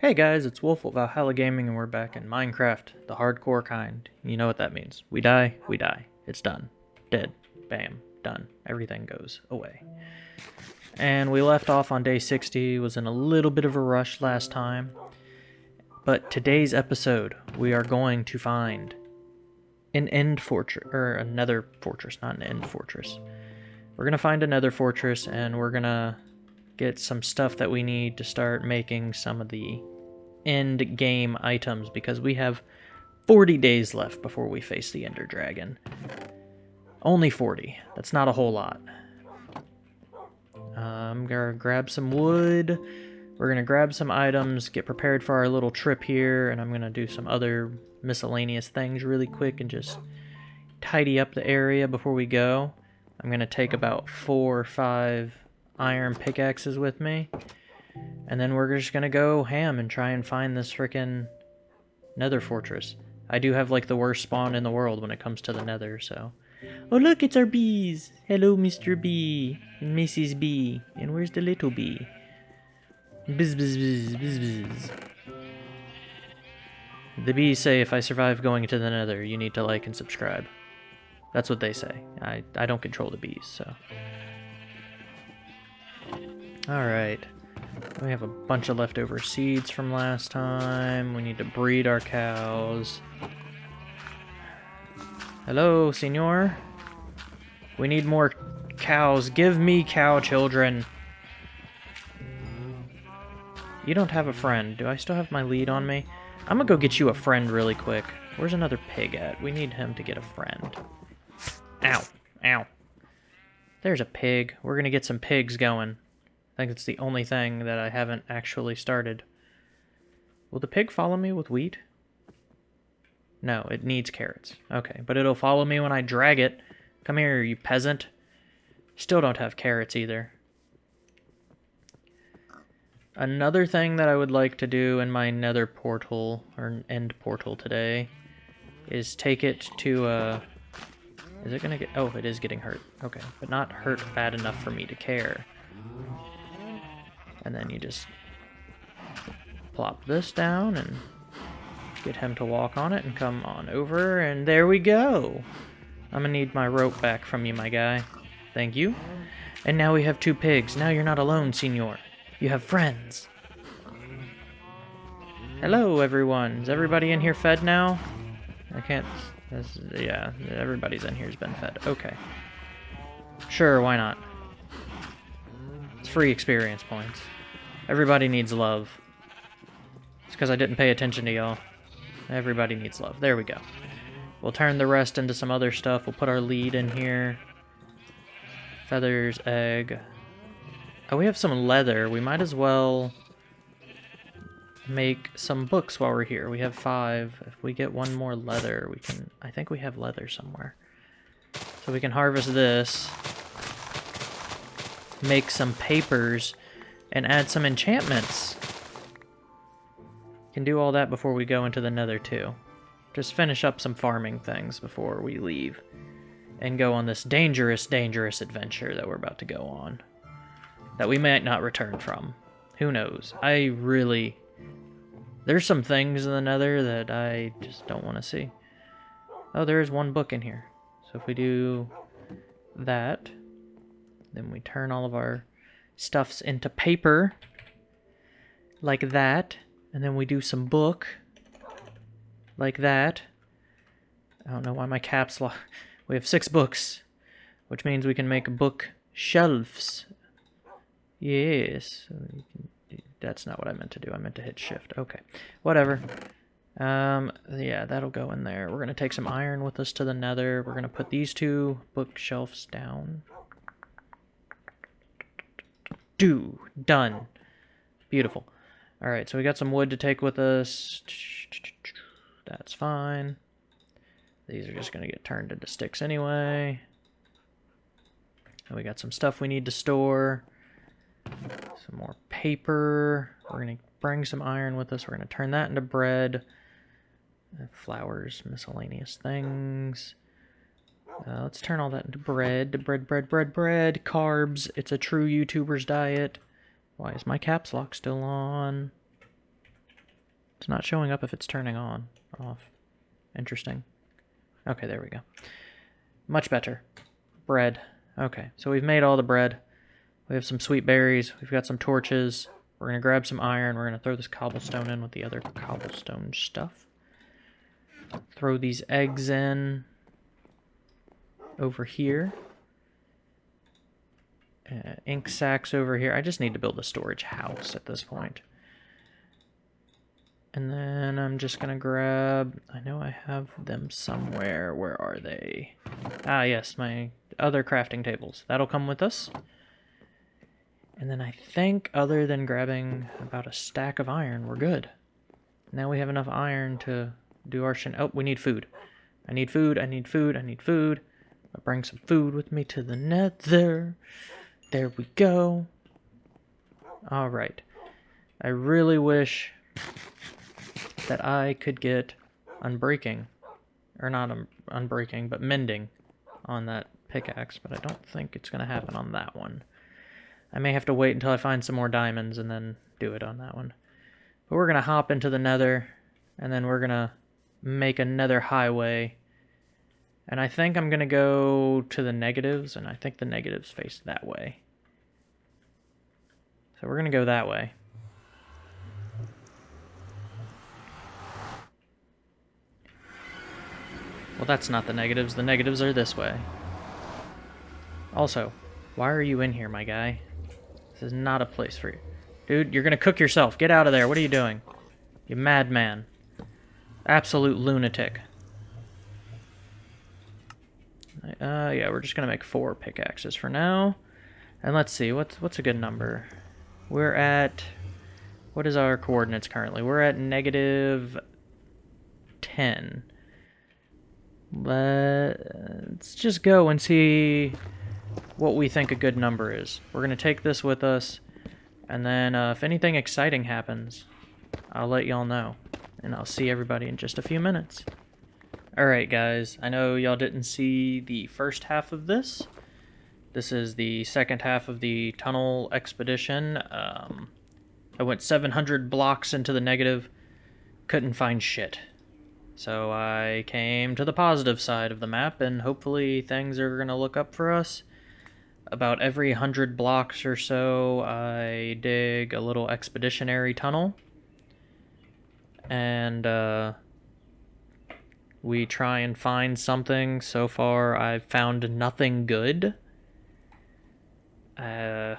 Hey guys, it's Wolf of Valhalla Gaming and we're back in Minecraft, the hardcore kind. You know what that means. We die, we die. It's done. Dead. Bam. Done. Everything goes away. And we left off on day 60, was in a little bit of a rush last time. But today's episode, we are going to find an end fortress, or another fortress, not an end fortress. We're going to find another fortress and we're going to get some stuff that we need to start making some of the end game items because we have 40 days left before we face the Ender Dragon. Only 40. That's not a whole lot. I'm gonna grab some wood. We're gonna grab some items, get prepared for our little trip here, and I'm gonna do some other miscellaneous things really quick and just tidy up the area before we go. I'm gonna take about four or five iron pickaxes with me. And then we're just gonna go ham and try and find this freaking nether fortress. I do have like the worst spawn in the world when it comes to the nether, so. Oh look, it's our bees! Hello, Mr. Bee and Mrs. Bee. And where's the little bee? Bizz, bizz, bizz, bizz, bizz. The bees say if I survive going into the nether, you need to like and subscribe. That's what they say. I, I don't control the bees, so. Alright. We have a bunch of leftover seeds from last time. We need to breed our cows. Hello, senor? We need more cows. Give me cow children. You don't have a friend. Do I still have my lead on me? I'm gonna go get you a friend really quick. Where's another pig at? We need him to get a friend. Ow. Ow. There's a pig. We're gonna get some pigs going. I think it's the only thing that I haven't actually started. Will the pig follow me with wheat? No, it needs carrots. Okay, but it'll follow me when I drag it. Come here, you peasant. Still don't have carrots either. Another thing that I would like to do in my nether portal, or end portal today, is take it to a... Uh, is it gonna get... Oh, it is getting hurt. Okay, but not hurt bad enough for me to care. And then you just plop this down and get him to walk on it and come on over. And there we go. I'm gonna need my rope back from you, my guy. Thank you. And now we have two pigs. Now you're not alone, senor. You have friends. Hello, everyone. Is everybody in here fed now? I can't... yeah, everybody's in here's been fed. Okay. Sure, why not? It's free experience points. Everybody needs love. It's because I didn't pay attention to y'all. Everybody needs love. There we go. We'll turn the rest into some other stuff. We'll put our lead in here. Feathers, egg. Oh, we have some leather. We might as well make some books while we're here. We have five. If we get one more leather, we can... I think we have leather somewhere. So we can harvest this make some papers and add some enchantments. Can do all that before we go into the nether too. Just finish up some farming things before we leave and go on this dangerous, dangerous adventure that we're about to go on that we might not return from. Who knows? I really... There's some things in the nether that I just don't want to see. Oh, there is one book in here. So if we do that, then we turn all of our stuffs into paper like that. And then we do some book like that. I don't know why my caps lock. We have six books, which means we can make book shelves. Yes. That's not what I meant to do. I meant to hit shift. Okay. Whatever. Um, yeah, that'll go in there. We're going to take some iron with us to the nether. We're going to put these two bookshelves down. Do. Done. Beautiful. Alright, so we got some wood to take with us. That's fine. These are just going to get turned into sticks anyway. And we got some stuff we need to store. Some more paper. We're going to bring some iron with us. We're going to turn that into bread. Flowers, miscellaneous things. Uh, let's turn all that into bread. Bread, bread, bread, bread. Carbs. It's a true YouTuber's diet. Why is my caps lock still on? It's not showing up if it's turning on, off. Interesting. Okay, there we go. Much better. Bread. Okay, so we've made all the bread. We have some sweet berries. We've got some torches. We're going to grab some iron. We're going to throw this cobblestone in with the other cobblestone stuff. Throw these eggs in over here. Uh, ink sacks over here. I just need to build a storage house at this point. And then I'm just going to grab... I know I have them somewhere. Where are they? Ah, yes, my other crafting tables. That'll come with us. And then I think, other than grabbing about a stack of iron, we're good. Now we have enough iron to do our. Oh, we need food. I need food, I need food, I need food. I'll bring some food with me to the nether. There we go. Alright. I really wish that I could get unbreaking. Or not un unbreaking, but mending on that pickaxe, but I don't think it's going to happen on that one. I may have to wait until I find some more diamonds and then do it on that one. But we're going to hop into the nether, and then we're going to make another highway. And I think I'm going to go to the negatives, and I think the negatives face that way. So we're going to go that way. Well, that's not the negatives. The negatives are this way. Also, why are you in here, my guy? This is not a place for you. Dude, you're gonna cook yourself. Get out of there. What are you doing? You madman. Absolute lunatic. Uh, yeah, we're just gonna make four pickaxes for now. And let's see, what's what's a good number? We're at... What is our coordinates currently? We're at negative 10. Let's just go and see what we think a good number is. We're going to take this with us, and then uh, if anything exciting happens, I'll let y'all know. And I'll see everybody in just a few minutes. Alright guys, I know y'all didn't see the first half of this. This is the second half of the tunnel expedition. Um, I went 700 blocks into the negative, couldn't find shit. So I came to the positive side of the map, and hopefully things are going to look up for us about every hundred blocks or so, I dig a little expeditionary tunnel. And uh, we try and find something. So far, I've found nothing good. Uh,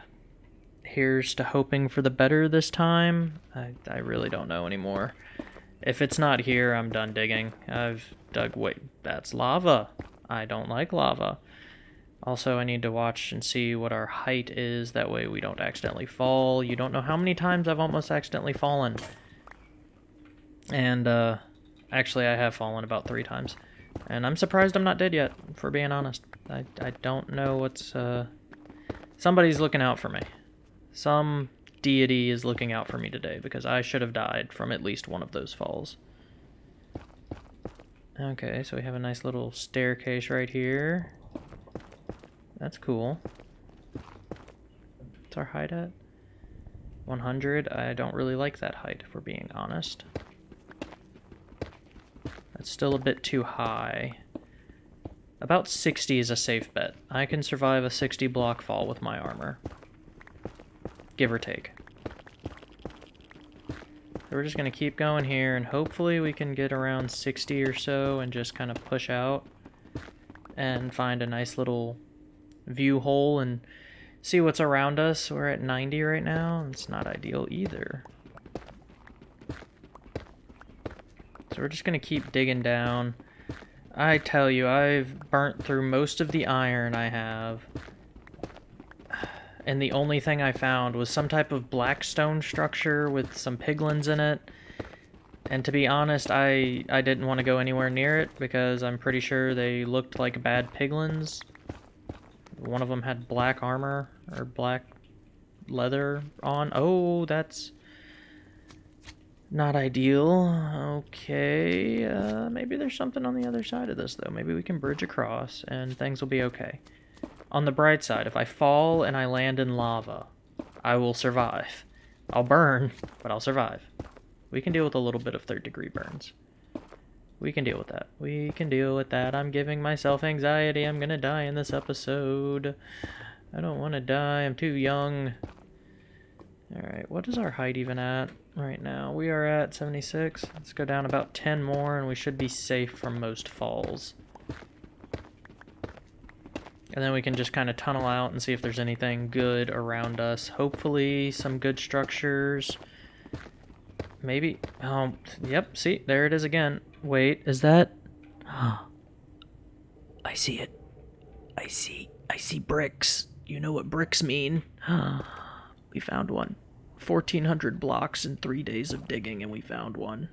here's to hoping for the better this time. I, I really don't know anymore. If it's not here, I'm done digging. I've dug... Wait, that's lava. I don't like lava. Also, I need to watch and see what our height is. That way we don't accidentally fall. You don't know how many times I've almost accidentally fallen. And, uh, actually I have fallen about three times. And I'm surprised I'm not dead yet, for being honest. I, I don't know what's, uh... Somebody's looking out for me. Some deity is looking out for me today, because I should have died from at least one of those falls. Okay, so we have a nice little staircase right here. That's cool. What's our height at? 100. I don't really like that height, if we're being honest. That's still a bit too high. About 60 is a safe bet. I can survive a 60 block fall with my armor. Give or take. So we're just going to keep going here, and hopefully we can get around 60 or so and just kind of push out and find a nice little view hole and see what's around us. We're at 90 right now. It's not ideal either. So we're just going to keep digging down. I tell you, I've burnt through most of the iron I have. And the only thing I found was some type of black stone structure with some piglins in it. And to be honest, I, I didn't want to go anywhere near it because I'm pretty sure they looked like bad piglins one of them had black armor or black leather on. Oh, that's not ideal. Okay, uh, maybe there's something on the other side of this, though. Maybe we can bridge across, and things will be okay. On the bright side, if I fall and I land in lava, I will survive. I'll burn, but I'll survive. We can deal with a little bit of third degree burns. We can deal with that. We can deal with that. I'm giving myself anxiety. I'm gonna die in this episode. I don't want to die. I'm too young. Alright, what is our height even at right now? We are at 76. Let's go down about 10 more and we should be safe from most falls. And then we can just kind of tunnel out and see if there's anything good around us. Hopefully some good structures. Maybe. Oh, yep, see, there it is again. Wait, is that... I see it. I see, I see bricks. You know what bricks mean. we found one. 1,400 blocks in three days of digging, and we found one.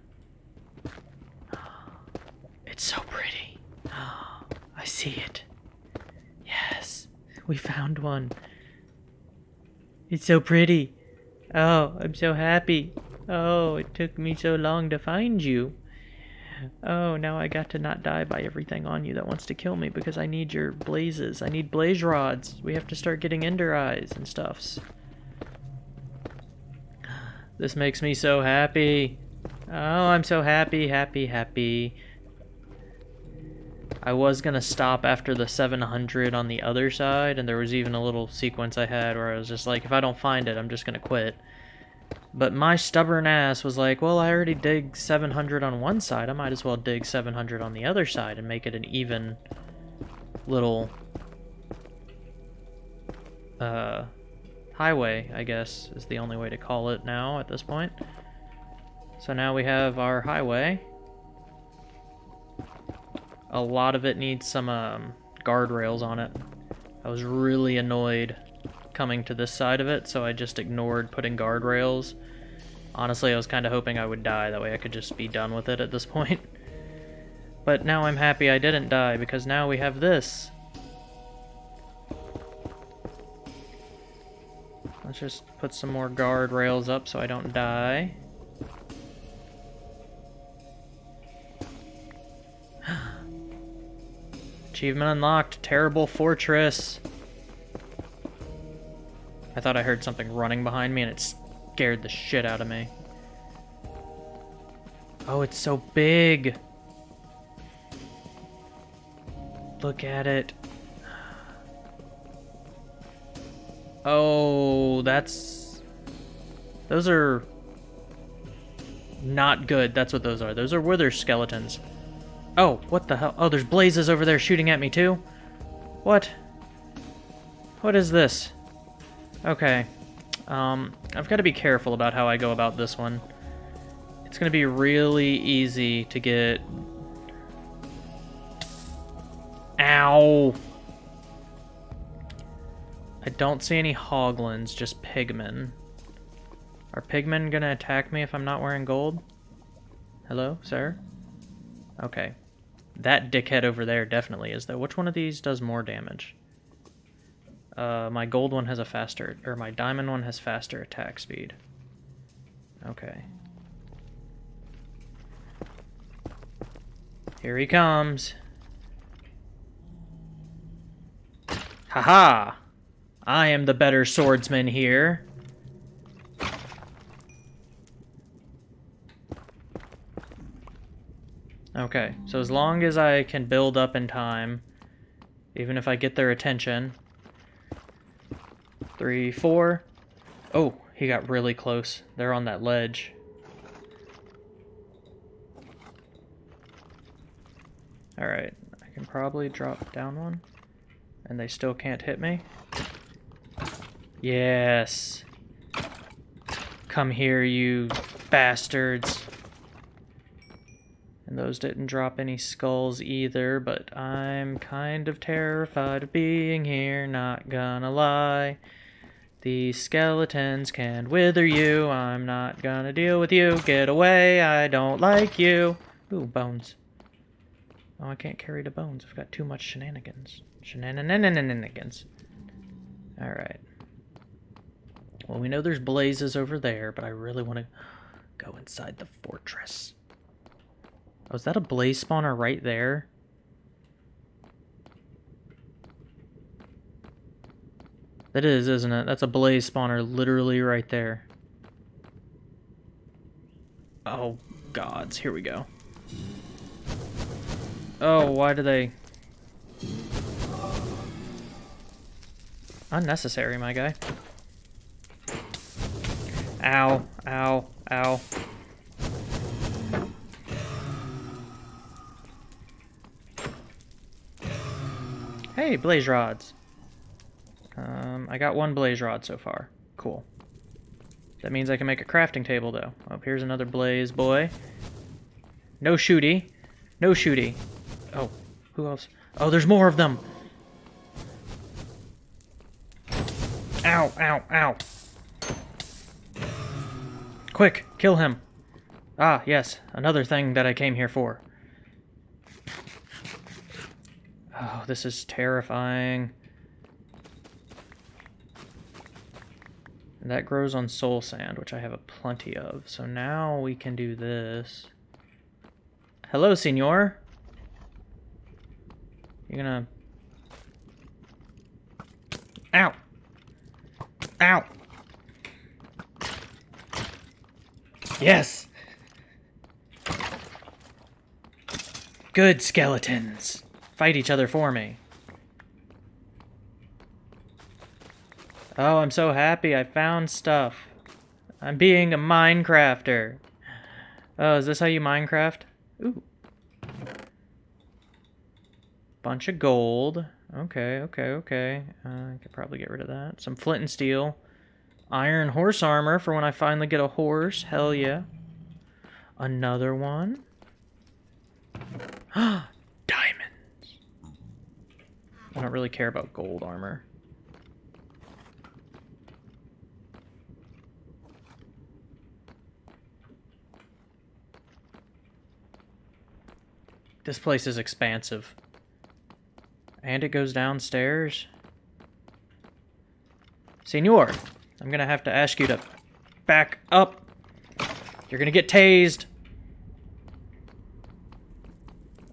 It's so pretty. I see it. Yes, we found one. It's so pretty. Oh, I'm so happy. Oh, it took me so long to find you. Oh, now I got to not die by everything on you that wants to kill me because I need your blazes. I need blaze rods. We have to start getting ender eyes and stuffs. This makes me so happy. Oh, I'm so happy, happy, happy. I was gonna stop after the 700 on the other side, and there was even a little sequence I had where I was just like, if I don't find it, I'm just gonna quit. But my stubborn ass was like, well, I already dig 700 on one side. I might as well dig 700 on the other side and make it an even little uh, highway, I guess, is the only way to call it now at this point. So now we have our highway. A lot of it needs some um, guardrails on it. I was really annoyed coming to this side of it, so I just ignored putting guardrails. Honestly, I was kind of hoping I would die, that way I could just be done with it at this point. But now I'm happy I didn't die, because now we have this. Let's just put some more guardrails up so I don't die. Achievement unlocked, Terrible Fortress. I thought I heard something running behind me and it scared the shit out of me. Oh, it's so big. Look at it. Oh, that's... Those are... Not good. That's what those are. Those are wither skeletons. Oh, what the hell? Oh, there's blazes over there shooting at me too? What? What is this? Okay. Um, I've got to be careful about how I go about this one. It's going to be really easy to get... Ow! I don't see any hoglins, just pigmen. Are pigmen to attack me if I'm not wearing gold? Hello, sir? Okay. That dickhead over there definitely is, though. Which one of these does more damage? Uh, my gold one has a faster, or my diamond one has faster attack speed. Okay. Here he comes. Haha! -ha! I am the better swordsman here. Okay, so as long as I can build up in time, even if I get their attention, Three, four. Oh, he got really close. They're on that ledge. Alright, I can probably drop down one. And they still can't hit me. Yes. Come here, you bastards. And those didn't drop any skulls either, but I'm kind of terrified of being here, not gonna lie. These skeletons can wither you. I'm not gonna deal with you. Get away. I don't like you. Ooh, bones. Oh, I can't carry the bones. I've got too much shenanigans. Shenanigans. Alright. Well, we know there's blazes over there, but I really want to go inside the fortress. Oh, is that a blaze spawner right there? That is, isn't it? That's a blaze spawner literally right there. Oh, gods. Here we go. Oh, why do they... Unnecessary, my guy. Ow, ow, ow. Hey, blaze rods. Um, I got one blaze rod so far. Cool. That means I can make a crafting table, though. Oh, here's another blaze boy. No shooty. No shooty. Oh, who else? Oh, there's more of them! Ow, ow, ow. Quick, kill him. Ah, yes, another thing that I came here for. Oh, this is terrifying. And that grows on soul sand, which I have a plenty of. So now we can do this. Hello, senor. You're gonna... Ow! Ow! Yes! Good skeletons. Fight each other for me. Oh, I'm so happy I found stuff. I'm being a Minecrafter. Oh, is this how you Minecraft? Ooh. Bunch of gold. Okay, okay, okay. Uh, I could probably get rid of that. Some flint and steel. Iron horse armor for when I finally get a horse. Hell yeah. Another one. Diamonds. I don't really care about gold armor. This place is expansive. And it goes downstairs. Senor, I'm gonna have to ask you to back up. You're gonna get tased.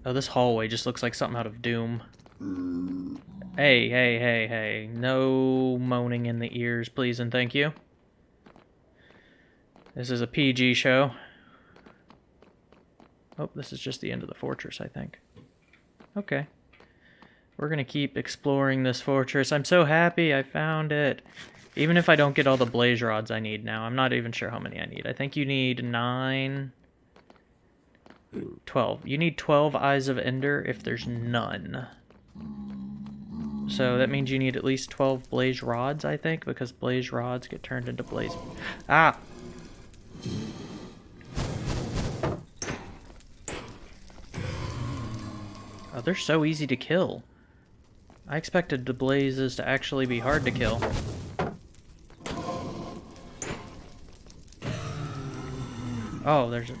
Oh, this hallway just looks like something out of Doom. Hey, hey, hey, hey. No moaning in the ears, please and thank you. This is a PG show. Oh, this is just the end of the fortress, I think. Okay. We're going to keep exploring this fortress. I'm so happy I found it. Even if I don't get all the blaze rods I need now. I'm not even sure how many I need. I think you need nine... 12. You need 12 Eyes of Ender if there's none. So that means you need at least 12 blaze rods, I think, because blaze rods get turned into blaze... Ah! Oh, they're so easy to kill. I expected the blazes to actually be hard to kill. Oh, there's a...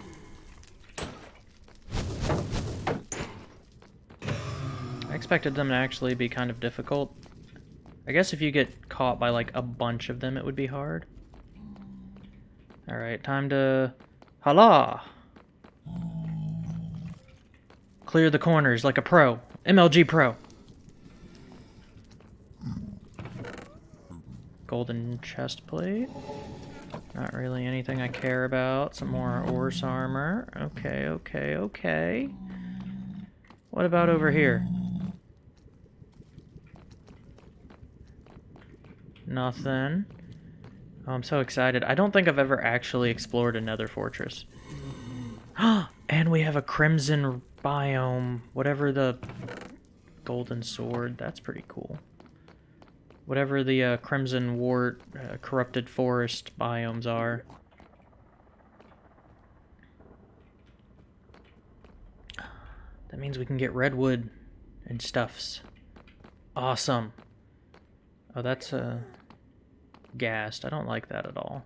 I expected them to actually be kind of difficult. I guess if you get caught by like a bunch of them, it would be hard. Alright, time to... Hala! Clear the corners like a pro. MLG Pro. Golden chest plate. Not really anything I care about. Some more horse armor. Okay, okay, okay. What about over here? Nothing. Oh, I'm so excited. I don't think I've ever actually explored another fortress. and we have a crimson biome, whatever the golden sword, that's pretty cool. Whatever the uh, crimson wart, uh, corrupted forest biomes are. That means we can get redwood and stuffs. Awesome. Oh, that's uh, gassed. I don't like that at all.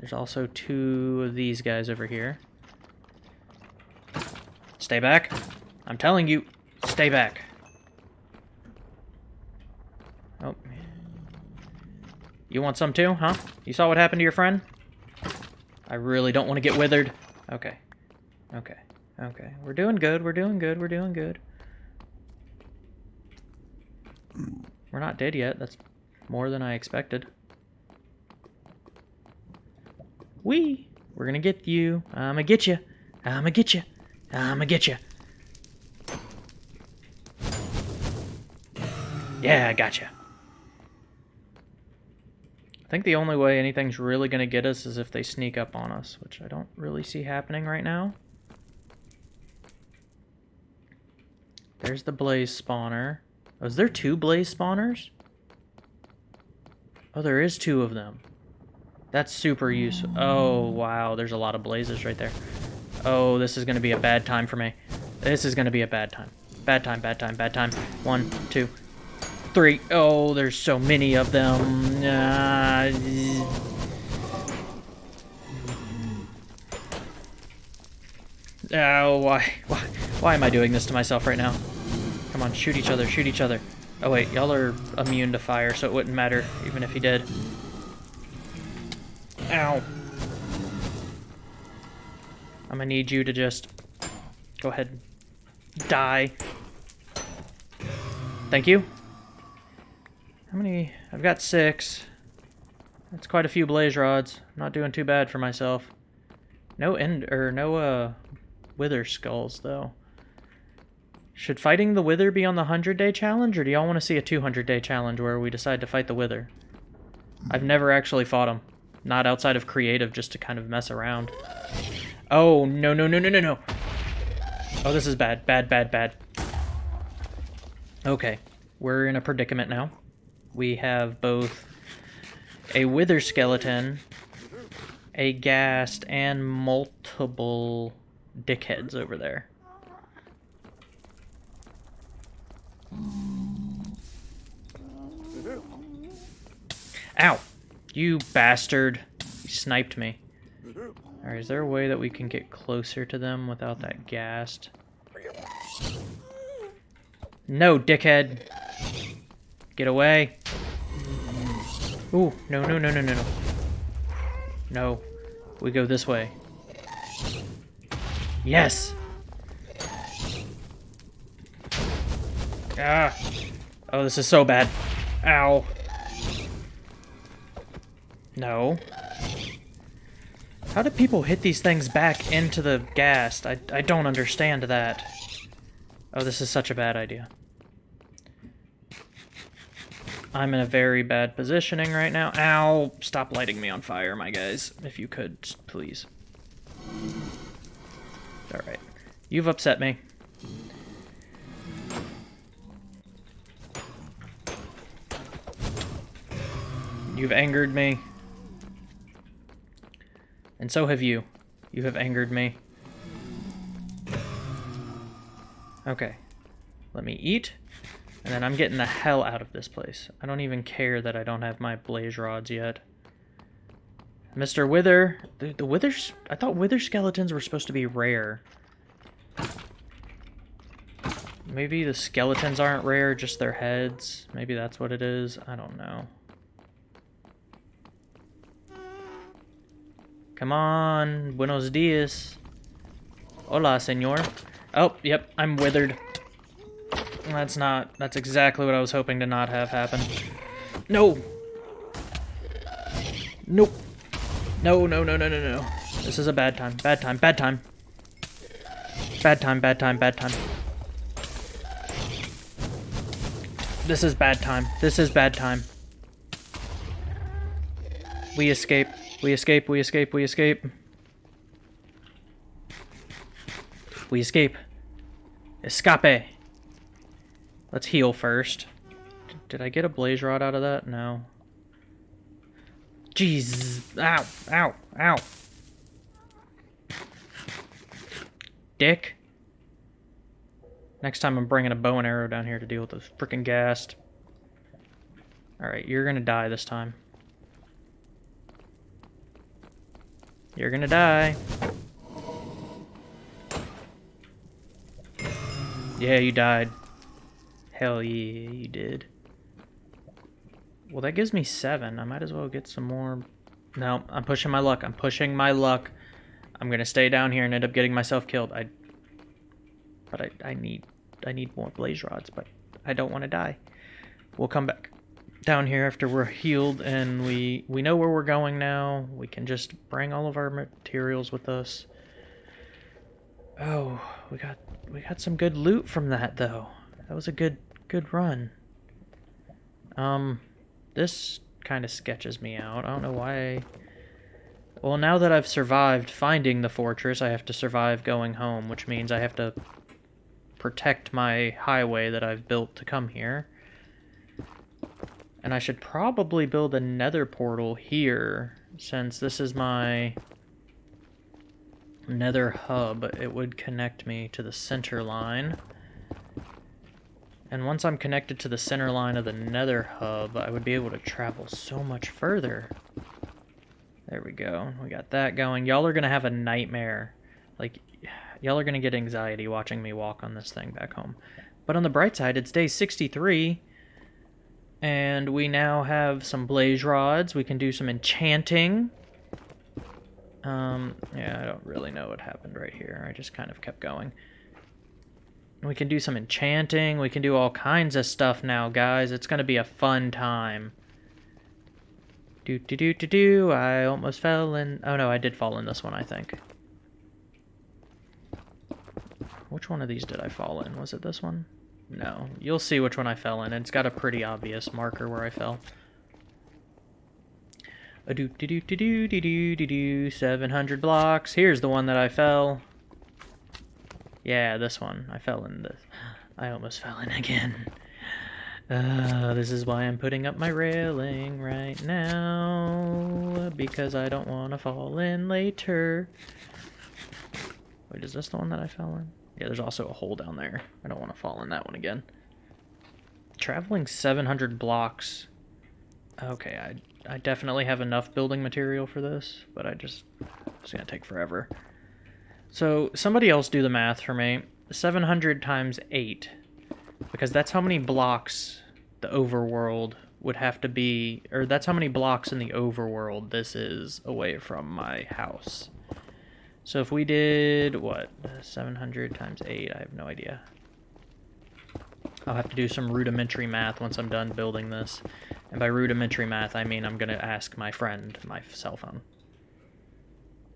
There's also two of these guys over here. Stay back. I'm telling you, stay back. Oh. You want some too, huh? You saw what happened to your friend? I really don't want to get withered. Okay. Okay. Okay. We're doing good. We're doing good. We're doing good. We're not dead yet. That's more than I expected. Wee! We're gonna get you. I'm gonna get you. I'm gonna get you. I'm gonna get you. Yeah, I gotcha. I think the only way anything's really gonna get us is if they sneak up on us, which I don't really see happening right now. There's the blaze spawner. Oh, is there two blaze spawners? Oh, there is two of them. That's super useful. Oh, wow. There's a lot of blazes right there. Oh, this is going to be a bad time for me. This is going to be a bad time. Bad time, bad time, bad time. One, two, three. Oh, there's so many of them. Uh, oh, why, why, why am I doing this to myself right now? Come on, shoot each other, shoot each other. Oh wait, y'all are immune to fire, so it wouldn't matter, even if he did. Ow. I'm gonna need you to just go ahead die. Thank you. How many? I've got six. That's quite a few blaze rods. I'm not doing too bad for myself. No end or no uh wither skulls though. Should fighting the Wither be on the 100-day challenge, or do y'all want to see a 200-day challenge where we decide to fight the Wither? I've never actually fought him. Not outside of creative, just to kind of mess around. Oh, no, no, no, no, no, no. Oh, this is bad. Bad, bad, bad. Okay. We're in a predicament now. We have both a Wither skeleton, a ghast, and multiple dickheads over there. Ow! You bastard. You sniped me. Alright, is there a way that we can get closer to them without that ghast? No, dickhead! Get away! Ooh, no, no, no, no, no, no. No. We go this way. Yes! Ah! Oh, this is so bad. Ow. No. How do people hit these things back into the ghast? I, I don't understand that. Oh, this is such a bad idea. I'm in a very bad positioning right now. Ow! Stop lighting me on fire, my guys. If you could, please. Alright. You've upset me. You've angered me. And so have you. You have angered me. Okay. Let me eat. And then I'm getting the hell out of this place. I don't even care that I don't have my blaze rods yet. Mr. Wither. The, the withers... I thought wither skeletons were supposed to be rare. Maybe the skeletons aren't rare, just their heads. Maybe that's what it is. I don't know. Come on. Buenos dias. Hola, senor. Oh, yep, I'm withered. That's not... That's exactly what I was hoping to not have happen. No! Nope. No, no, no, no, no, no. This is a bad time. Bad time. Bad time. Bad time, bad time, bad time. This is bad time. This is bad time. We escape. We escape, we escape, we escape. We escape. Escape. Let's heal first. Did I get a blaze rod out of that? No. Jeez. Ow. Ow. Ow. Dick. Next time I'm bringing a bow and arrow down here to deal with this freaking ghast. Alright, you're gonna die this time. You're gonna die. Yeah, you died. Hell yeah, you did. Well, that gives me seven. I might as well get some more... No, I'm pushing my luck. I'm pushing my luck. I'm gonna stay down here and end up getting myself killed. I... But I, I need... I need more blaze rods, but I don't want to die. We'll come back. down here after we're healed and we we know where we're going now. We can just bring all of our materials with us. Oh, we got we got some good loot from that though. That was a good good run. Um this kind of sketches me out. I don't know why. Well, now that I've survived finding the fortress, I have to survive going home, which means I have to protect my highway that I've built to come here. And I should probably build a nether portal here, since this is my nether hub. It would connect me to the center line. And once I'm connected to the center line of the nether hub, I would be able to travel so much further. There we go. We got that going. Y'all are going to have a nightmare. Like, y'all are going to get anxiety watching me walk on this thing back home. But on the bright side, it's day 63. And we now have some blaze rods. We can do some enchanting. Um, yeah, I don't really know what happened right here. I just kind of kept going. We can do some enchanting. We can do all kinds of stuff now, guys. It's going to be a fun time. Do, do, do, do, do. I almost fell in... Oh, no, I did fall in this one, I think. Which one of these did I fall in? Was it this one? No. You'll see which one I fell in. It's got a pretty obvious marker where I fell. A do do do do do do do do do 700 blocks. Here's the one that I fell. Yeah, this one. I fell in this. I almost fell in again. Uh, this is why I'm putting up my railing right now. Because I don't want to fall in later. Wait, is this the one that I fell in? Yeah, there's also a hole down there. I don't want to fall in that one again. Traveling 700 blocks. Okay, I, I definitely have enough building material for this, but I just... It's going to take forever. So somebody else do the math for me. 700 times 8. Because that's how many blocks the overworld would have to be, or that's how many blocks in the overworld this is away from my house. So if we did, what, 700 times 8, I have no idea. I'll have to do some rudimentary math once I'm done building this. And by rudimentary math, I mean I'm going to ask my friend my cell phone.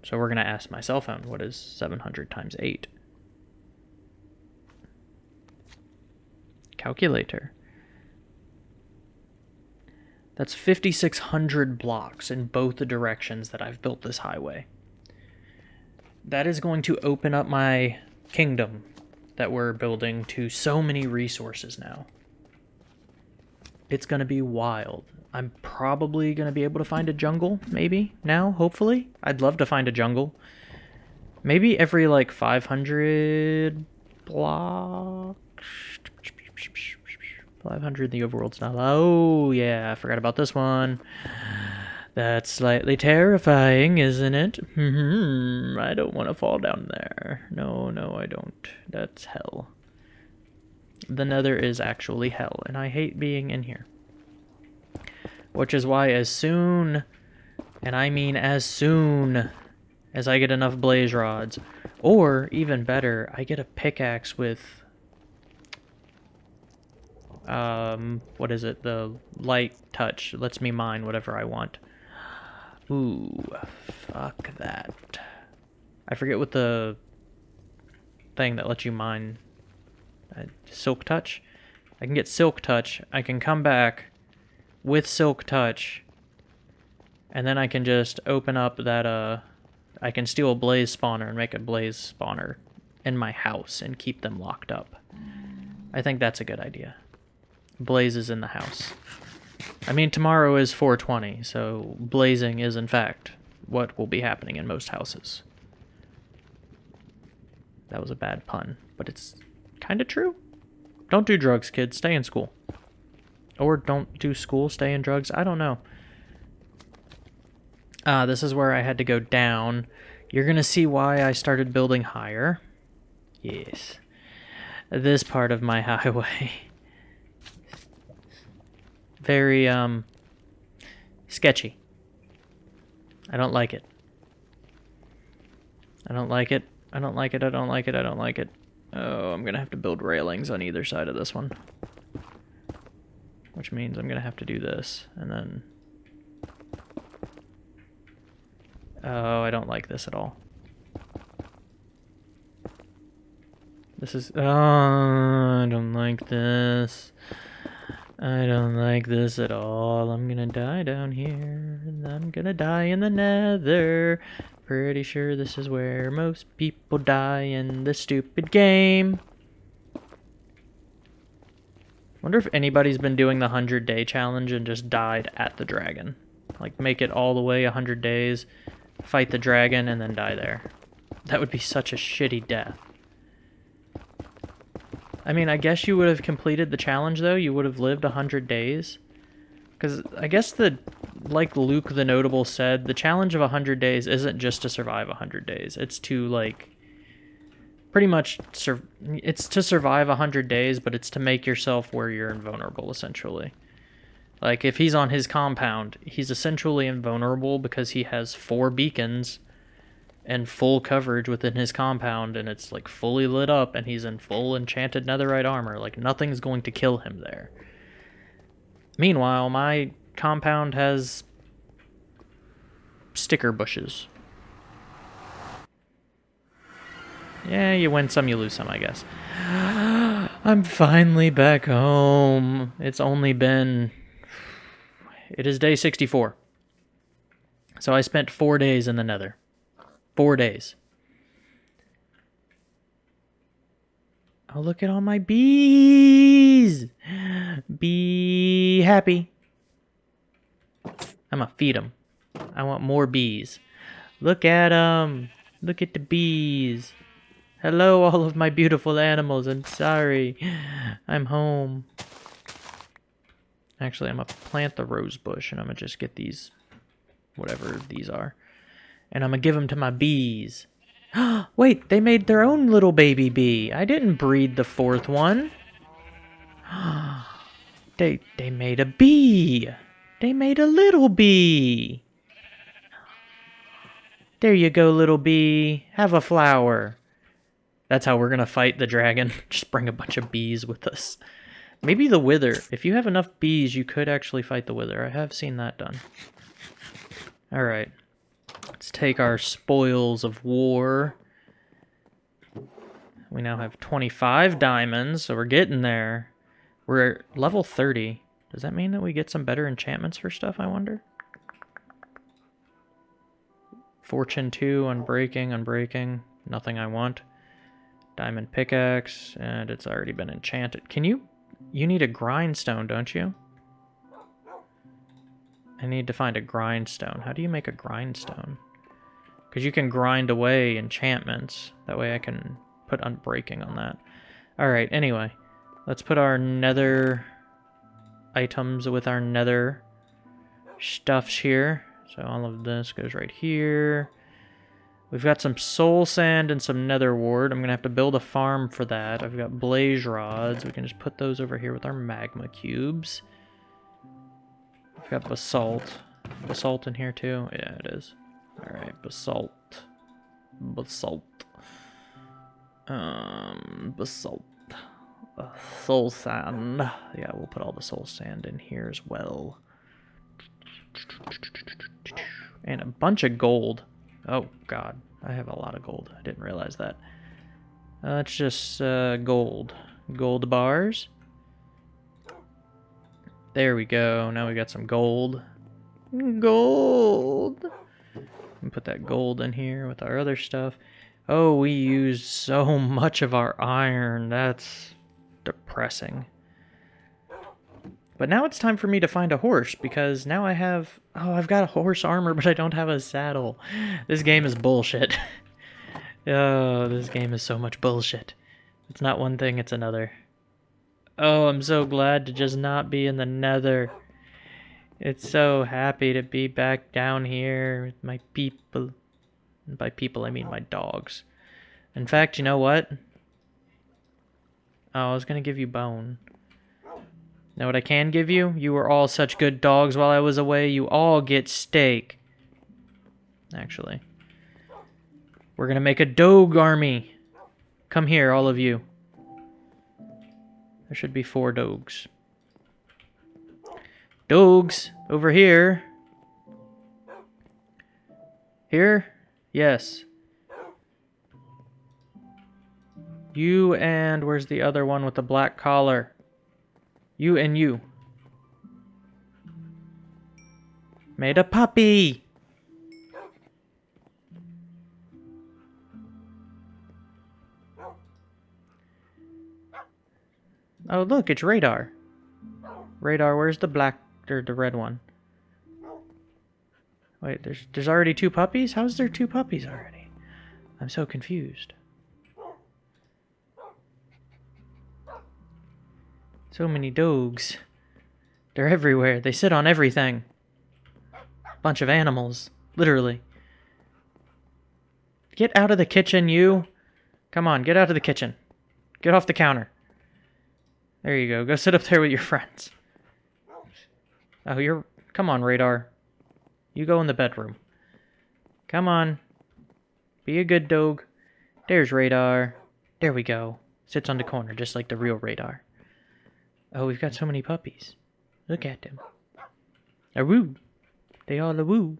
So we're going to ask my cell phone, what is 700 times 8? Calculator. That's 5,600 blocks in both the directions that I've built this highway. That is going to open up my kingdom that we're building to so many resources now. It's going to be wild. I'm probably going to be able to find a jungle, maybe, now, hopefully. I'd love to find a jungle. Maybe every, like, 500 blocks? 500 the overworld's not... Oh, yeah, I forgot about this one. That's slightly terrifying, isn't it? Hmm, I don't want to fall down there. No, no, I don't. That's hell. The nether is actually hell, and I hate being in here. Which is why as soon, and I mean as soon as I get enough blaze rods, or even better, I get a pickaxe with, um, what is it? The light touch lets me mine whatever I want. Ooh, fuck that. I forget what the thing that lets you mine, silk touch? I can get silk touch, I can come back, with Silk Touch. And then I can just open up that, uh, I can steal a blaze spawner and make a blaze spawner in my house and keep them locked up. I think that's a good idea. Blazes in the house. I mean, tomorrow is 420, so blazing is in fact what will be happening in most houses. That was a bad pun, but it's kind of true. Don't do drugs, kids. Stay in school. Or don't do school, stay in drugs. I don't know. Uh, this is where I had to go down. You're going to see why I started building higher. Yes. This part of my highway. Very, um, sketchy. I don't like it. I don't like it. I don't like it. I don't like it. I don't like it. Oh, I'm going to have to build railings on either side of this one. which means I'm going to have to do this, and then... Oh, I don't like this at all. This is... Oh, I don't like this. I don't like this at all. I'm gonna die down here, and I'm gonna die in the nether. Pretty sure this is where most people die in this stupid game. Wonder if anybody's been doing the 100 day challenge and just died at the dragon. Like, make it all the way 100 days, fight the dragon, and then die there. That would be such a shitty death. I mean, I guess you would have completed the challenge, though. You would have lived 100 days. Because I guess the, like Luke the Notable said, the challenge of 100 days isn't just to survive 100 days. It's to, like, pretty much, sur it's to survive 100 days, but it's to make yourself where you're invulnerable, essentially. Like, if he's on his compound, he's essentially invulnerable because he has four beacons and full coverage within his compound and it's like fully lit up and he's in full enchanted netherite armor like nothing's going to kill him there meanwhile my compound has sticker bushes yeah you win some you lose some i guess i'm finally back home it's only been it is day 64 so i spent four days in the nether Four days. Oh, look at all my bees. Be happy. I'm going to feed them. I want more bees. Look at them. Look at the bees. Hello, all of my beautiful animals. I'm sorry. I'm home. Actually, I'm going to plant the rose bush and I'm going to just get these, whatever these are and I'm gonna give them to my bees. Wait, they made their own little baby bee. I didn't breed the fourth one. they they made a bee. They made a little bee. There you go, little bee. Have a flower. That's how we're gonna fight the dragon. Just bring a bunch of bees with us. Maybe the wither. If you have enough bees, you could actually fight the wither. I have seen that done. Alright. Let's take our spoils of war. We now have 25 diamonds, so we're getting there. We're level 30. Does that mean that we get some better enchantments for stuff, I wonder? Fortune 2, Unbreaking, Unbreaking. Nothing I want. Diamond pickaxe, and it's already been enchanted. Can you... You need a grindstone, don't you? I need to find a grindstone. How do you make a grindstone? Because you can grind away enchantments. That way I can put unbreaking on that. Alright, anyway. Let's put our nether items with our nether stuffs here. So all of this goes right here. We've got some soul sand and some nether wart. I'm going to have to build a farm for that. I've got blaze rods. We can just put those over here with our magma cubes. We've got basalt. Basalt in here too? Yeah, it is. Alright, basalt. Basalt. Um, basalt. Soul sand. Yeah, we'll put all the soul sand in here as well. And a bunch of gold. Oh, God. I have a lot of gold. I didn't realize that. Uh, it's just uh, gold. Gold bars. There we go. Now we got some gold. Gold! Put that gold in here with our other stuff. Oh, we used so much of our iron. That's depressing. But now it's time for me to find a horse because now I have... Oh, I've got a horse armor, but I don't have a saddle. This game is bullshit. oh, this game is so much bullshit. It's not one thing, it's another. Oh, I'm so glad to just not be in the nether. It's so happy to be back down here with my people. And by people, I mean my dogs. In fact, you know what? Oh, I was going to give you bone. Know what I can give you? You were all such good dogs while I was away. You all get steak. Actually. We're going to make a dog army. Come here, all of you. There should be four dogs. Dogs, over here. Here? Yes. You and where's the other one with the black collar? You and you. Made a puppy! Oh, look, it's radar. Radar, where's the black or the red one? Wait, there's there's already two puppies? How's there two puppies already? I'm so confused. So many dogs. They're everywhere. They sit on everything. Bunch of animals. Literally. Get out of the kitchen, you. Come on, get out of the kitchen. Get off the counter. There you go. Go sit up there with your friends. Oh, you're... Come on, Radar. You go in the bedroom. Come on. Be a good dog. There's Radar. There we go. Sits on the corner, just like the real Radar. Oh, we've got so many puppies. Look at them. A woo. They all a woo.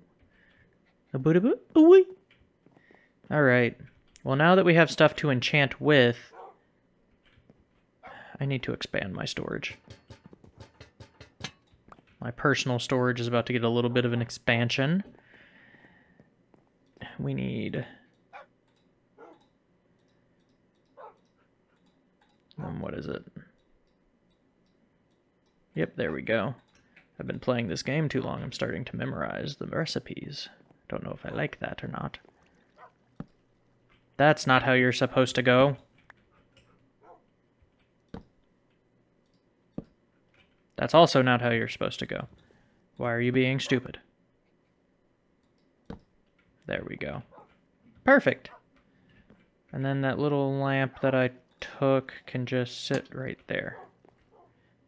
A boo boo a wee. Alright. Well, now that we have stuff to enchant with, I need to expand my storage. My personal storage is about to get a little bit of an expansion. We need... Um, what is it? Yep, there we go. I've been playing this game too long. I'm starting to memorize the recipes. Don't know if I like that or not. That's not how you're supposed to go. That's also not how you're supposed to go. Why are you being stupid? There we go. Perfect. And then that little lamp that I took can just sit right there.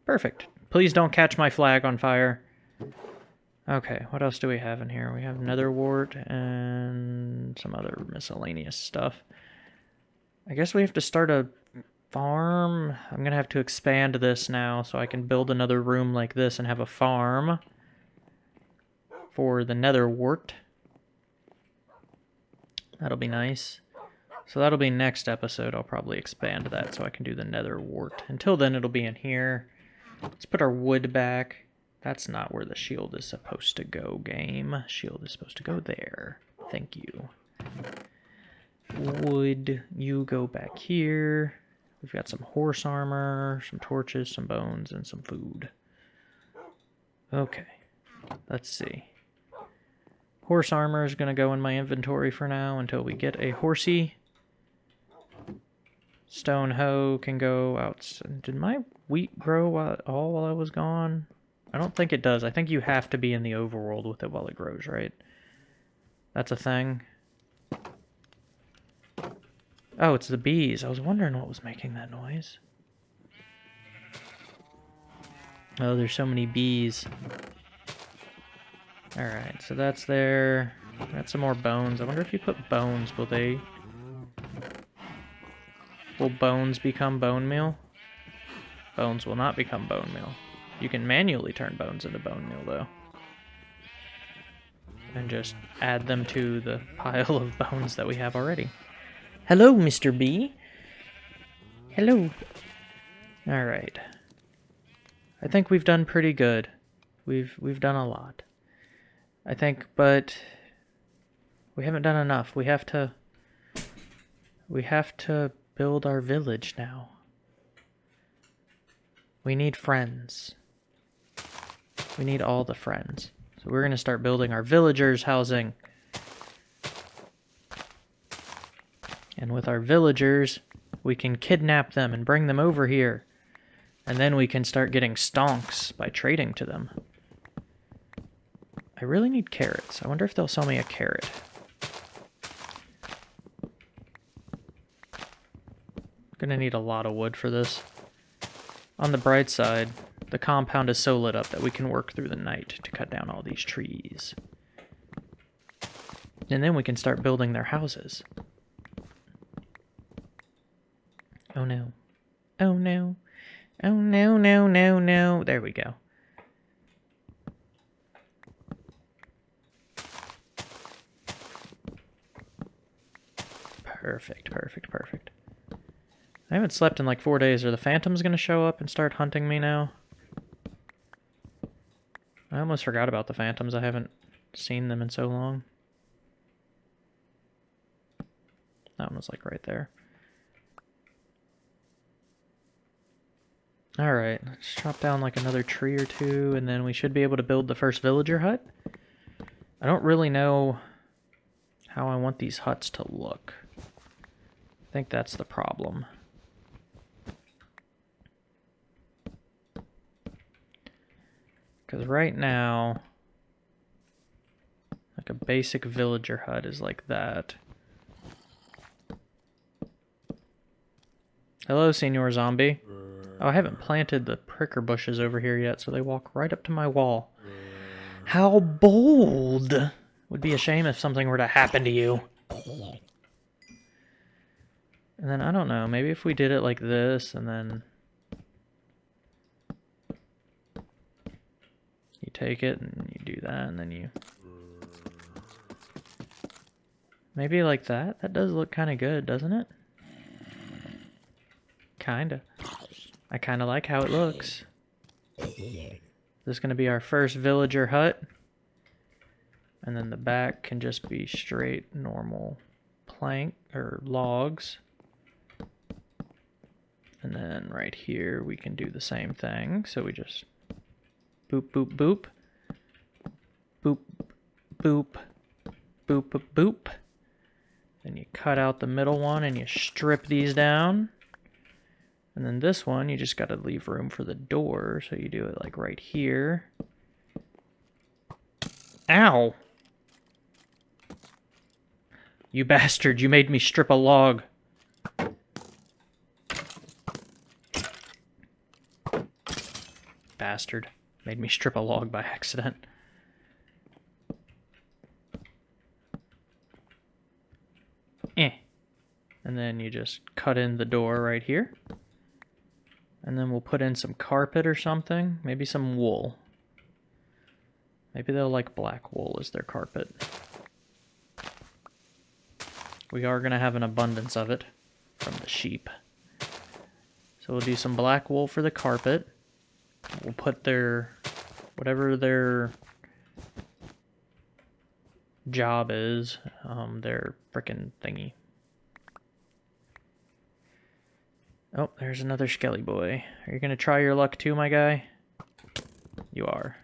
Perfect. Please don't catch my flag on fire. Okay, what else do we have in here? We have nether wart and some other miscellaneous stuff. I guess we have to start a farm. I'm going to have to expand this now so I can build another room like this and have a farm for the nether wart. That'll be nice. So that'll be next episode. I'll probably expand that so I can do the nether wart. Until then, it'll be in here. Let's put our wood back. That's not where the shield is supposed to go, game. Shield is supposed to go there. Thank you. Wood, you go back here. We've got some horse armor, some torches, some bones, and some food. Okay, let's see. Horse armor is going to go in my inventory for now until we get a horsey. Stone hoe can go out. Did my wheat grow all while I was gone? I don't think it does. I think you have to be in the overworld with it while it grows, right? That's a thing. Oh, it's the bees. I was wondering what was making that noise. Oh, there's so many bees. Alright, so that's there. Got some more bones. I wonder if you put bones, will they... Will bones become bone meal? Bones will not become bone meal. You can manually turn bones into bone meal, though. And just add them to the pile of bones that we have already. Hello, Mr. B. Hello. Alright. I think we've done pretty good. We've we've done a lot. I think, but we haven't done enough. We have to we have to build our village now. We need friends. We need all the friends. So we're going to start building our villagers housing. And with our villagers, we can kidnap them and bring them over here. And then we can start getting stonks by trading to them. I really need carrots. I wonder if they'll sell me a carrot. Gonna need a lot of wood for this. On the bright side, the compound is so lit up that we can work through the night to cut down all these trees. And then we can start building their houses. Oh no. Oh no. Oh no, no, no, no. There we go. Perfect, perfect, perfect. I haven't slept in like four days. Are the phantoms going to show up and start hunting me now? I almost forgot about the phantoms. I haven't seen them in so long. That one was like right there. Alright, let's chop down like another tree or two, and then we should be able to build the first villager hut. I don't really know how I want these huts to look. I think that's the problem. Because right now, like a basic villager hut is like that. Hello, Senor Zombie. Oh, I haven't planted the pricker bushes over here yet, so they walk right up to my wall. How bold! Would be a shame if something were to happen to you. And then, I don't know, maybe if we did it like this, and then... take it, and you do that, and then you... Maybe like that? That does look kind of good, doesn't it? Kinda. I kind of like how it looks. This is going to be our first villager hut. And then the back can just be straight normal plank or logs. And then right here we can do the same thing. So we just boop, boop, boop. Boop, boop, boop, boop, boop. Then you cut out the middle one and you strip these down. And then this one, you just got to leave room for the door. So you do it like right here. Ow! You bastard, you made me strip a log. Bastard. Made me strip a log by accident. Eh. And then you just cut in the door right here. And then we'll put in some carpet or something. Maybe some wool. Maybe they'll like black wool as their carpet. We are going to have an abundance of it from the sheep. So we'll do some black wool for the carpet. We'll put their, whatever their job is, um, their frickin' thingy. Oh, there's another Skelly boy. Are you to try your luck too, my guy? You are.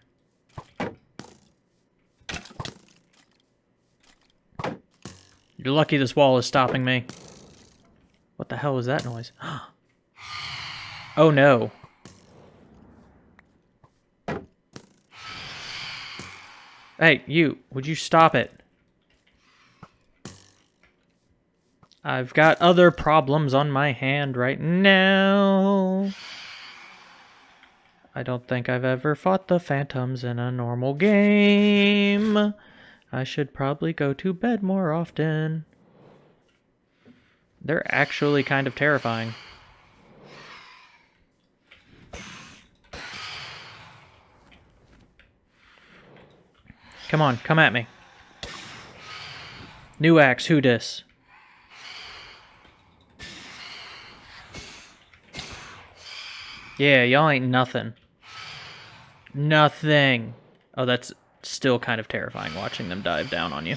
You're lucky this wall is stopping me. What the hell was that noise? oh no. Hey, you, would you stop it? I've got other problems on my hand right now. I don't think I've ever fought the phantoms in a normal game. I should probably go to bed more often. They're actually kind of terrifying. Come on, come at me. New axe, who dis? Yeah, y'all ain't nothing. Nothing. Oh, that's still kind of terrifying watching them dive down on you.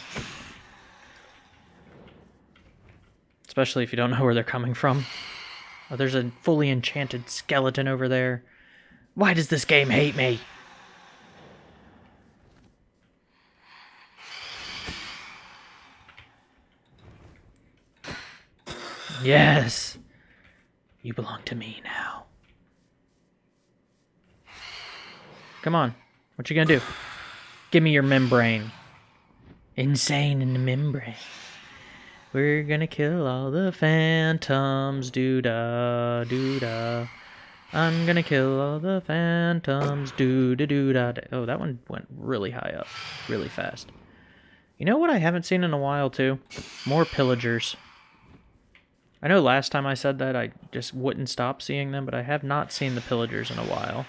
Especially if you don't know where they're coming from. Oh, there's a fully enchanted skeleton over there. Why does this game hate me? Yes. You belong to me now. Come on. What you gonna do? Give me your membrane. Insane in the membrane. We're gonna kill all the phantoms. Doo da, doo da. I'm gonna kill all the phantoms. Doo da doo da. Oh, that one went really high up, really fast. You know what I haven't seen in a while too? More pillagers. I know last time I said that I just wouldn't stop seeing them, but I have not seen the pillagers in a while.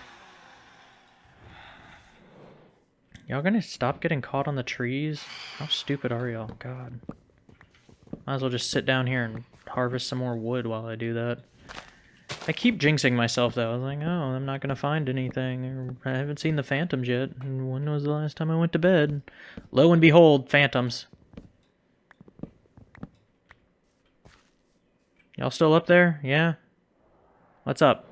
Y'all gonna stop getting caught on the trees? How stupid are y'all? God. Might as well just sit down here and harvest some more wood while I do that. I keep jinxing myself, though. I was like, oh, I'm not to find anything. I haven't seen the phantoms yet. When was the last time I went to bed? Lo and behold, phantoms. Y'all still up there? Yeah? What's up?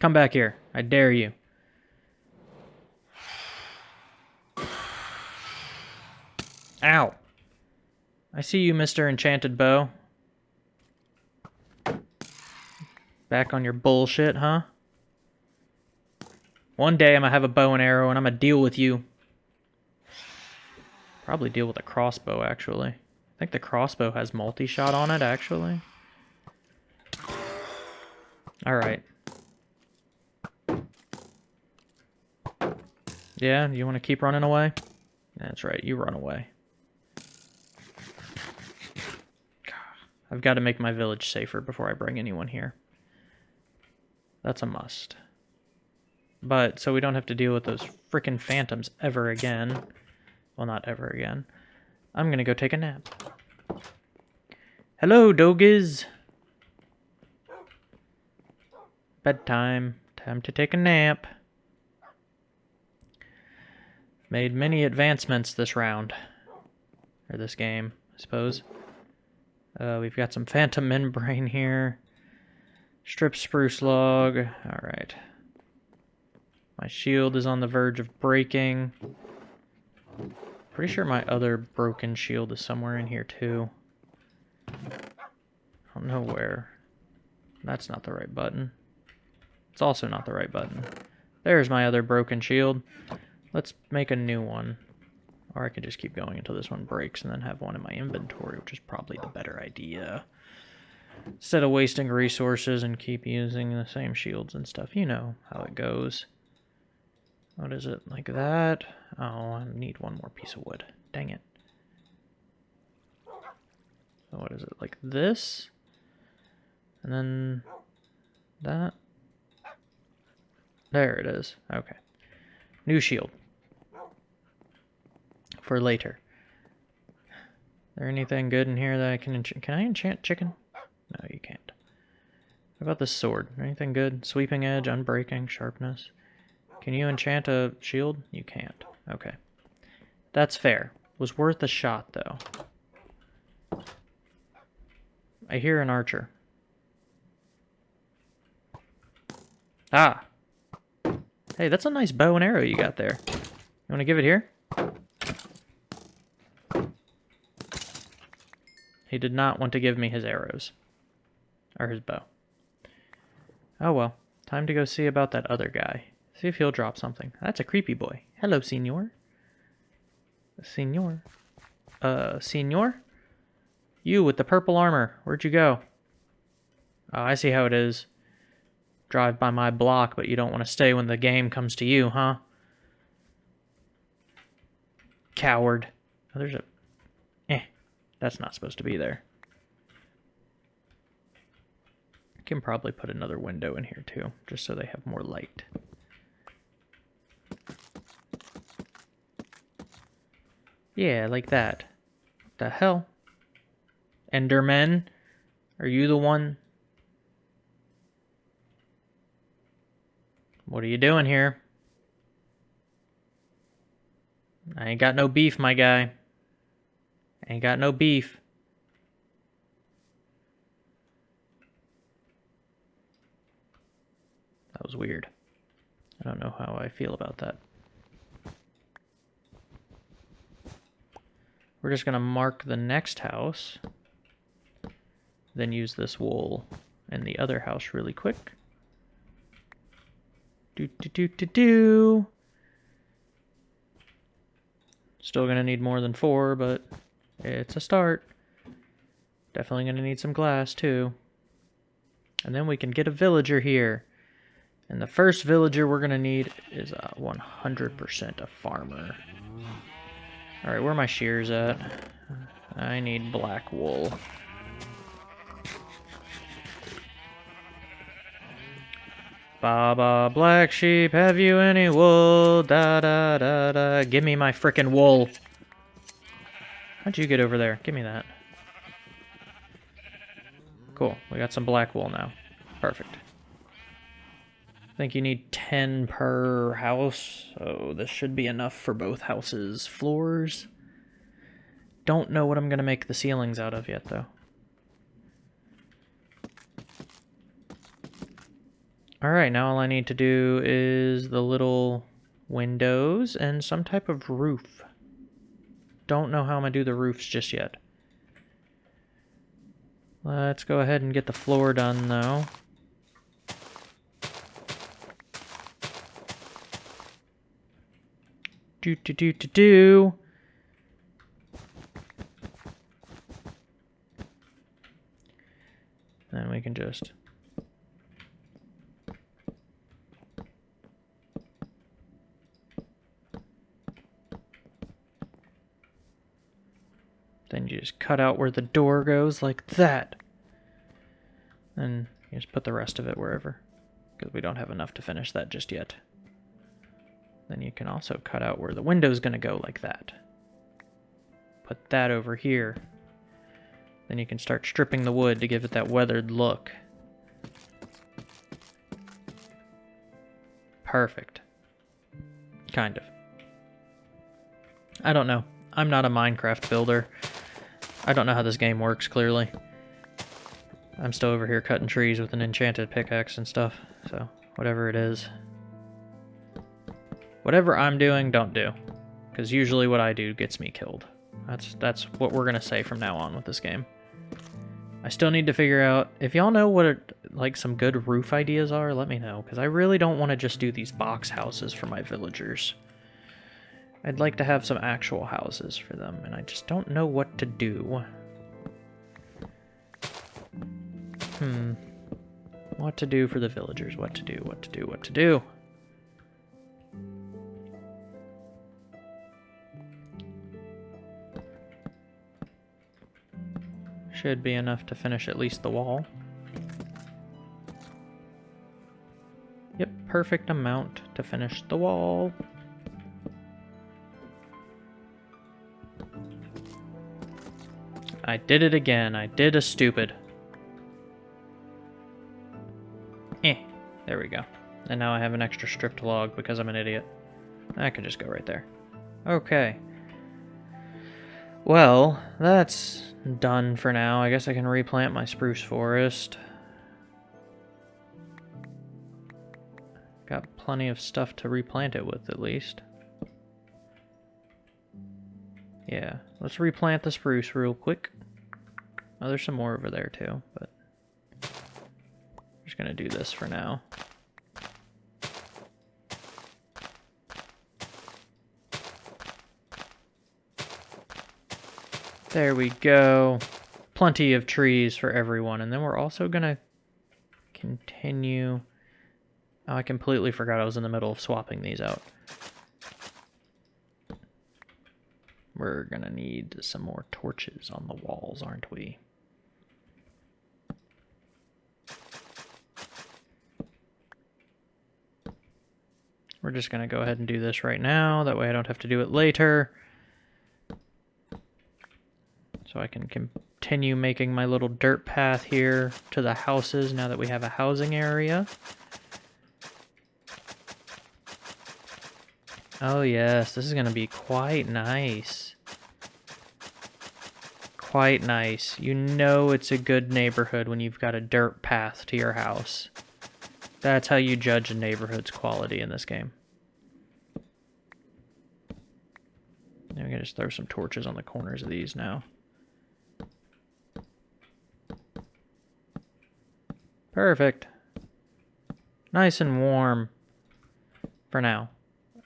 Come back here. I dare you. Ow. I see you, Mr. Enchanted Bow. Back on your bullshit, huh? One day I'm gonna have a bow and arrow and I'm gonna deal with you. Probably deal with a crossbow, actually. I think the crossbow has multi-shot on it, actually. Alright. Yeah, you want to keep running away? That's right, you run away. I've got to make my village safer before I bring anyone here. That's a must. But, so we don't have to deal with those freaking phantoms ever again. Well, not ever again. I'm to go take a nap. Hello, dogies. Bedtime. Time to take a nap. Made many advancements this round. Or this game, I suppose. Uh, we've got some phantom membrane here. Strip spruce log. Alright. My shield is on the verge of breaking. Pretty sure my other broken shield is somewhere in here too. I don't know where. That's not the right button. It's also not the right button. There's my other broken shield. Let's make a new one. Or I could just keep going until this one breaks and then have one in my inventory, which is probably the better idea. Instead of wasting resources and keep using the same shields and stuff. You know how it goes. What is it? Like that? Oh, I need one more piece of wood. Dang it. So what is it? Like this? And then that? There it is. Okay. New shield for later. Is there anything good in here that I can enchant? Can I enchant chicken? No, you can't. How about this sword? Anything good? Sweeping edge, unbreaking, sharpness. Can you enchant a shield? You can't. Okay. That's fair. Was worth a shot, though. I hear an archer. Ah! Hey, that's a nice bow and arrow you got there. You want to give it here? He did not want to give me his arrows. Or his bow. Oh well. Time to go see about that other guy. See if he'll drop something. That's a creepy boy. Hello, senor. Senor? Uh, senor? You with the purple armor. Where'd you go? Oh, I see how it is. Drive by my block, but you don't want to stay when the game comes to you, huh? Coward. Oh, there's a Eh. that's not supposed to be there. Can probably put another window in here too, just so they have more light. Yeah, like that. What the hell? Enderman? Are you the one? What are you doing here? I ain't got no beef, my guy. Ain't got no beef. That was weird. I don't know how I feel about that. We're just going to mark the next house. Then use this wool in the other house really quick. Do, do, do, do, do. Still going to need more than four, but it's a start. Definitely going to need some glass, too. And then we can get a villager here. And the first villager we're going to need is a 100% a farmer. Alright, where are my shears at? I need black wool. Baba black sheep, have you any wool? Da da da da. Give me my frickin' wool. How'd you get over there? Give me that. Cool. We got some black wool now. Perfect. Think you need 10 per house, so this should be enough for both houses' floors. Don't know what I'm going to make the ceilings out of yet, though. Alright, now all I need to do is the little windows and some type of roof. Don't know how I'm going to do the roofs just yet. Let's go ahead and get the floor done, though. Do do do do do. Then we can just Then you just cut out where the door goes like that. And you just put the rest of it wherever. Because we don't have enough to finish that just yet. Then you can also cut out where the window's going to go like that. Put that over here. Then you can start stripping the wood to give it that weathered look. Perfect. Kind of. I don't know. I'm not a Minecraft builder. I don't know how this game works, clearly. I'm still over here cutting trees with an enchanted pickaxe and stuff, so whatever it is. Whatever I'm doing, don't do. Because usually what I do gets me killed. That's that's what we're going to say from now on with this game. I still need to figure out, if y'all know what like some good roof ideas are, let me know. Because I really don't want to just do these box houses for my villagers. I'd like to have some actual houses for them, and I just don't know what to do. Hmm. What to do for the villagers, what to do, what to do, what to do. Should be enough to finish at least the wall. Yep, perfect amount to finish the wall. I did it again. I did a stupid. Eh. There we go. And now I have an extra stripped log because I'm an idiot. I can just go right there. Okay. Well, that's done for now. I guess I can replant my spruce forest. Got plenty of stuff to replant it with, at least. Yeah, let's replant the spruce real quick. Oh, there's some more over there too, but I'm just gonna do this for now. There we go. Plenty of trees for everyone. And then we're also gonna continue... Oh, I completely forgot I was in the middle of swapping these out. We're gonna need some more torches on the walls, aren't we? We're just going to go ahead and do this right now. That way I don't have to do it later. So I can continue making my little dirt path here to the houses now that we have a housing area. Oh yes, this is going to be quite nice. Quite nice. You know it's a good neighborhood when you've got a dirt path to your house. That's how you judge a neighborhood's quality in this game. I'm gonna just throw some torches on the corners of these now. Perfect. Nice and warm. For now.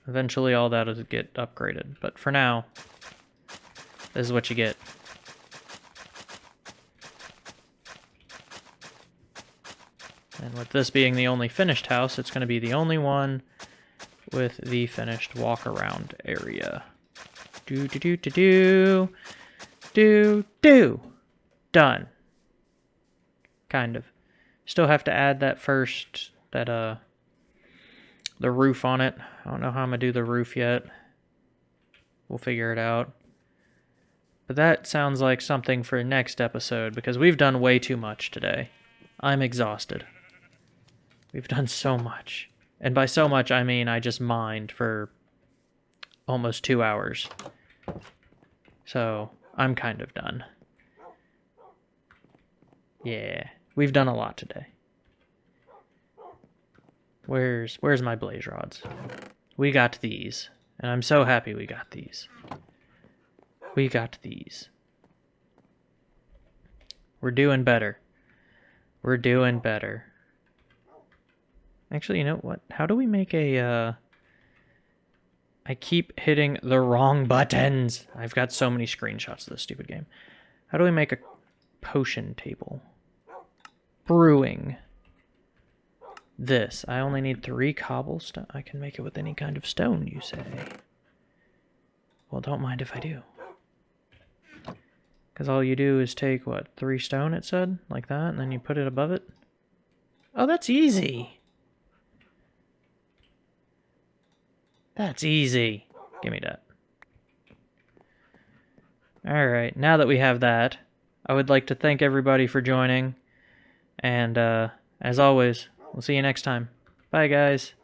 Eventually all that will get upgraded, but for now, this is what you get. And with this being the only finished house, it's going to be the only one with the finished walk-around area. Do, do, do, do, do. Do, do. Done. Kind of. Still have to add that first, that, uh, the roof on it. I don't know how I'm going to do the roof yet. We'll figure it out. But that sounds like something for next episode because we've done way too much today. I'm exhausted. We've done so much. And by so much, I mean I just mined for almost two hours. So, I'm kind of done. Yeah, we've done a lot today. Where's where's my blaze rods? We got these, and I'm so happy we got these. We got these. We're doing better. We're doing better. Actually, you know what? How do we make a, uh... I keep hitting the wrong buttons. I've got so many screenshots of this stupid game. How do we make a potion table? Brewing. This. I only need three cobblestone. I can make it with any kind of stone, you say. Well, don't mind if I do. Because all you do is take, what, three stone, it said? Like that, and then you put it above it? Oh, that's easy. That's easy. Give me that. Alright, now that we have that, I would like to thank everybody for joining. And, uh, as always, we'll see you next time. Bye, guys.